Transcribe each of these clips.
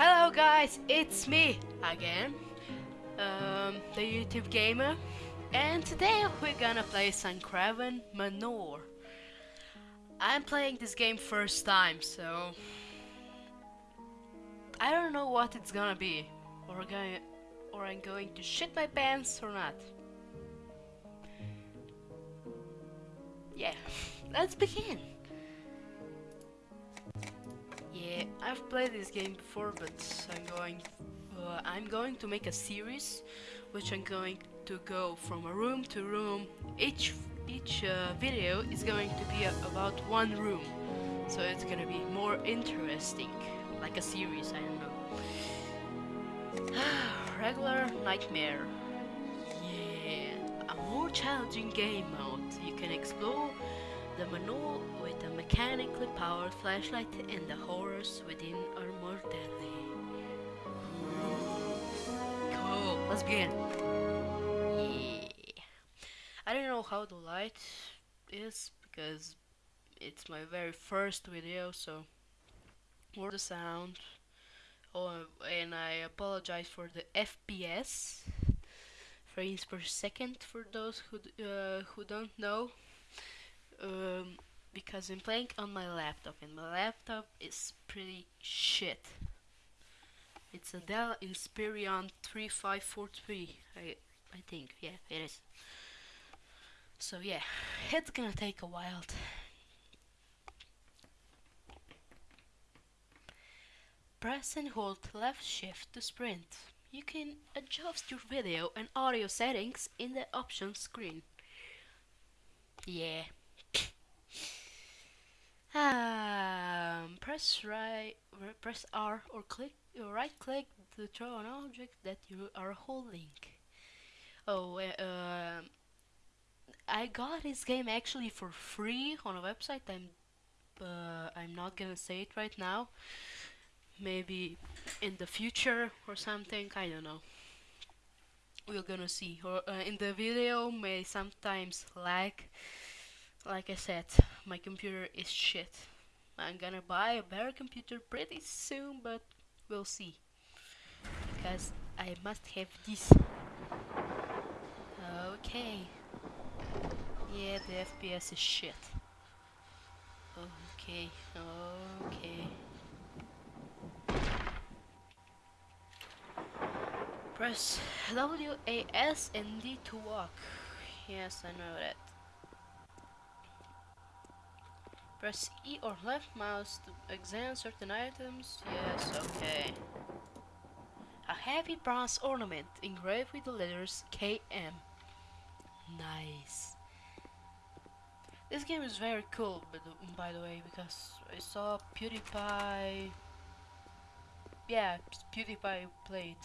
Hello guys, it's me again, um, the YouTube gamer, and today we're gonna play Suncraven Manor. I'm playing this game first time, so I don't know what it's gonna be, or going, or I'm going to shit my pants or not. Yeah, let's begin. I've played this game before, but I'm going, uh, I'm going to make a series, which I'm going to go from a room to room. Each each uh, video is going to be about one room, so it's gonna be more interesting, like a series. I don't know. Regular nightmare. Yeah, a more challenging game mode. You can explore the manual a mechanically powered flashlight and the horrors within are more deadly. Cool, let's begin. Yeah. I don't know how the light is because it's my very first video, so or the sound. Oh, and I apologize for the FPS, frames per second for those who uh, who don't know um, because I'm playing on my laptop and my laptop is pretty shit. It's a Dell Inspiron 3543, I, I think, yeah, it is. So yeah, it's gonna take a while. Press and hold left shift to sprint. You can adjust your video and audio settings in the options screen. Yeah, um, press right, press R or click or right click to throw an object that you are holding. Oh, uh, I got this game actually for free on a website. I'm uh, I'm not gonna say it right now. Maybe in the future or something. I don't know. We're gonna see. Or uh, in the video may sometimes lag like I said, my computer is shit. I'm gonna buy a better computer pretty soon, but we'll see. Because I must have this. Okay. Yeah, the FPS is shit. Okay, okay. Press W, A, S, and D to walk. Yes, I know that. Press E or left mouse to examine certain items. Yes, okay. A heavy bronze ornament engraved with the letters KM. Nice. This game is very cool, but um, by the way, because I saw PewDiePie. Yeah, PewDiePie played.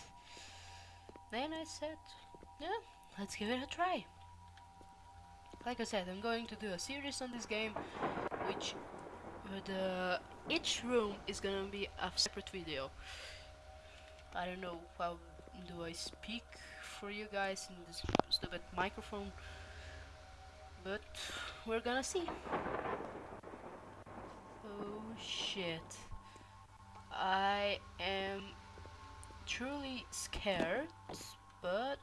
Then I said, yeah, let's give it a try. Like I said, I'm going to do a series on this game which uh, the each room is gonna be a separate video. I don't know how do I speak for you guys in this stupid microphone, but we're gonna see. Oh shit. I am truly scared, but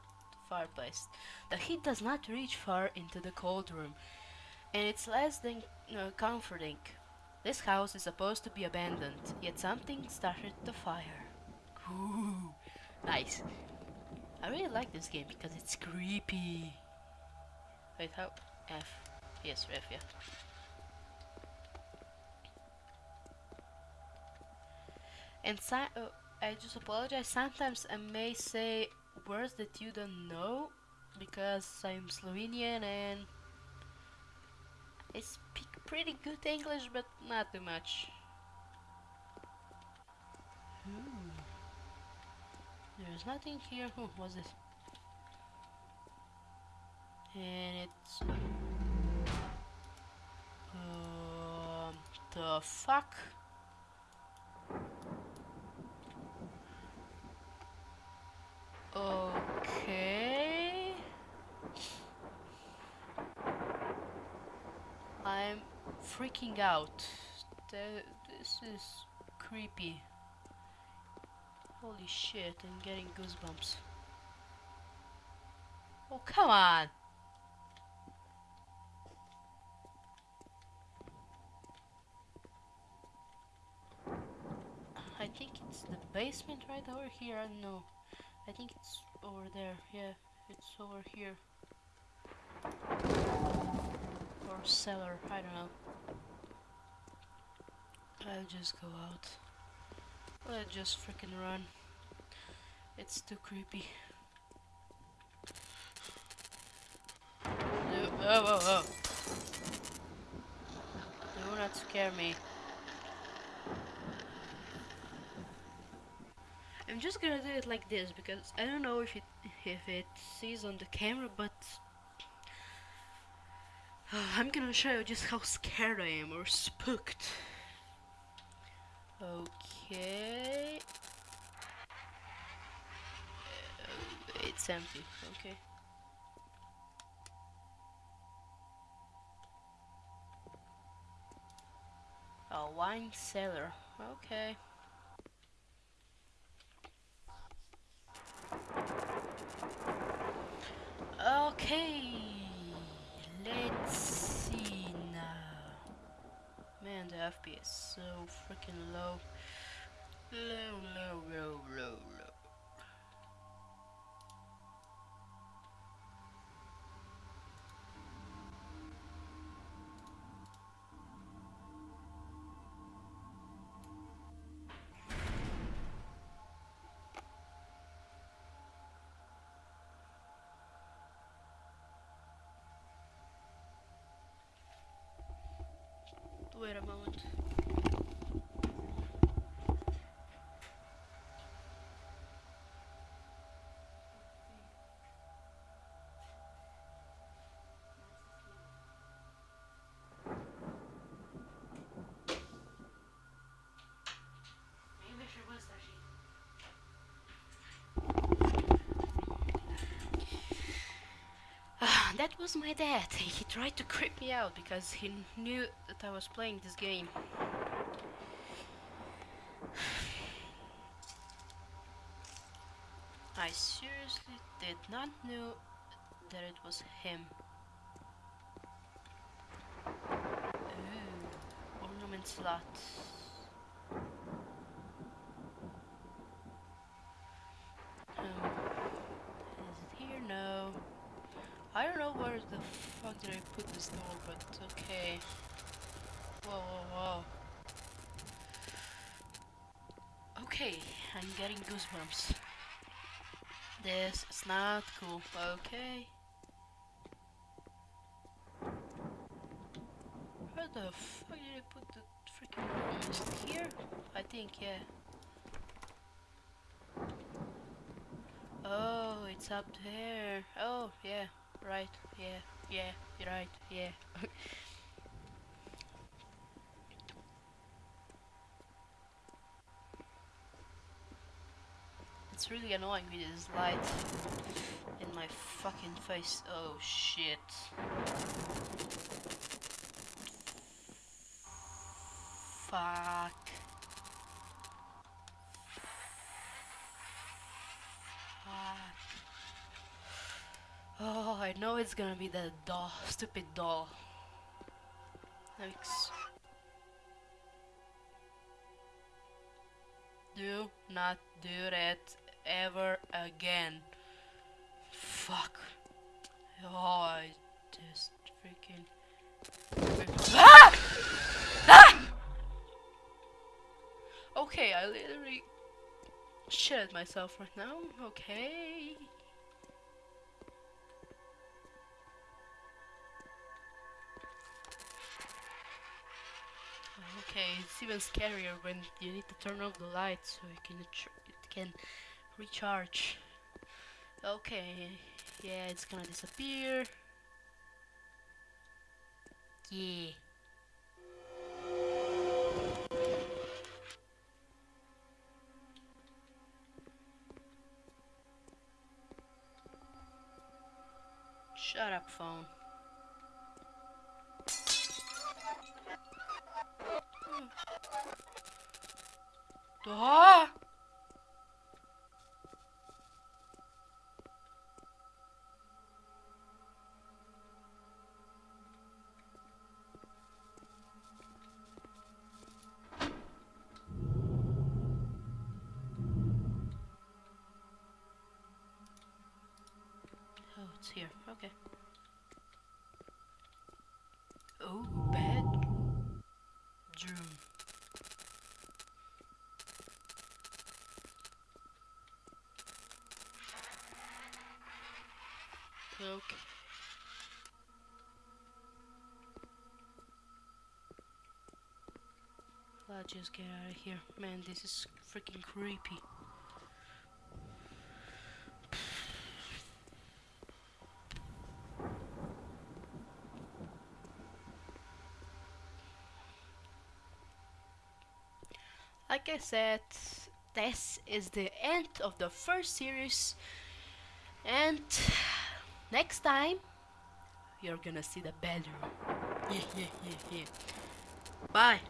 fireplace. The heat does not reach far into the cold room, and it's less than uh, comforting. This house is supposed to be abandoned, yet something started the fire. Ooh, nice. I really like this game because it's creepy. Wait, how? F. Yes, F, yeah. And si uh, I just apologize. Sometimes I may say words that you don't know because I'm Slovenian and I speak pretty good English, but not too much. Hmm. There's nothing here. Oh, was this? And it's... Um, the fuck? Okay. I'm freaking out. this is creepy. Holy shit, I'm getting goosebumps. Oh, come on! I think it's the basement right over here, I don't know. I think it's over there, yeah, it's over here. Or cellar, I don't know. I'll just go out. I'll just freaking run. It's too creepy. No, oh, oh, oh. Do not scare me. I'm just gonna do it like this because I don't know if it if it sees on the camera, but I'm gonna show you just how scared I am or spooked. Okay. Uh, it's empty. Okay. A wine cellar. Okay. Okay. Let's see now. Man, the FPS is so freaking low. Low, low, low, low, low. Wait a moment. That was my dad. He tried to creep me out because he knew that I was playing this game. I seriously did not know that it was him. Ooh, ornament slot. Did I put this door, but okay. Whoa, whoa, whoa. Okay, I'm getting goosebumps. This is not cool. Okay. Where the fuck did I put the freaking? Is here? I think, yeah. Oh, it's up there. Oh, yeah. Right, yeah, yeah, right, yeah. it's really annoying with this light in my fucking face. Oh shit. Fuck. I know it's gonna be the doll, stupid doll. Thanks. Do not do that ever again. Fuck. Oh, I just freaking. Ah! Ah! Okay, I literally shit myself right now. Okay. Okay, it's even scarier when you need to turn off the light so it can it can recharge. Okay, yeah, it's gonna disappear. Yeah. Shut up, phone. Da. Oh, it's here. Okay. Okay. Let's just get out of here. Man, this is freaking creepy. Like I said, this is the end of the first series and next time you're gonna see the bedroom. Yeah, yeah, yeah, yeah. Bye.